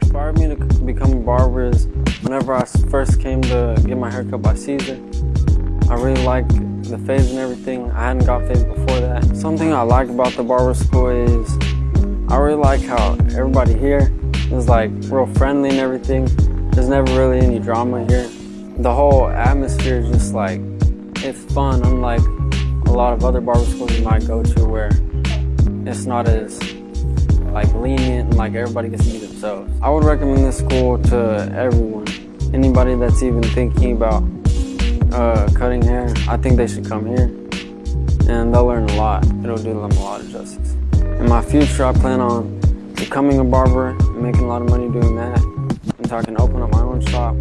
inspired me to become a barber is whenever I first came to get my haircut by Caesar. I really liked the fades and everything. I hadn't got fades before that. Something I like about the barber school is I really like how everybody here is like real friendly and everything. There's never really any drama here. The whole atmosphere is just like, it's fun, unlike a lot of other barber schools you might go to where it's not as like lenient and like everybody gets to be themselves. I would recommend this school to everyone. Anybody that's even thinking about uh, cutting hair, I think they should come here and they'll learn a lot. It'll do them a lot of justice. In my future, I plan on becoming a barber, making a lot of money doing that, and so I can open up my own shop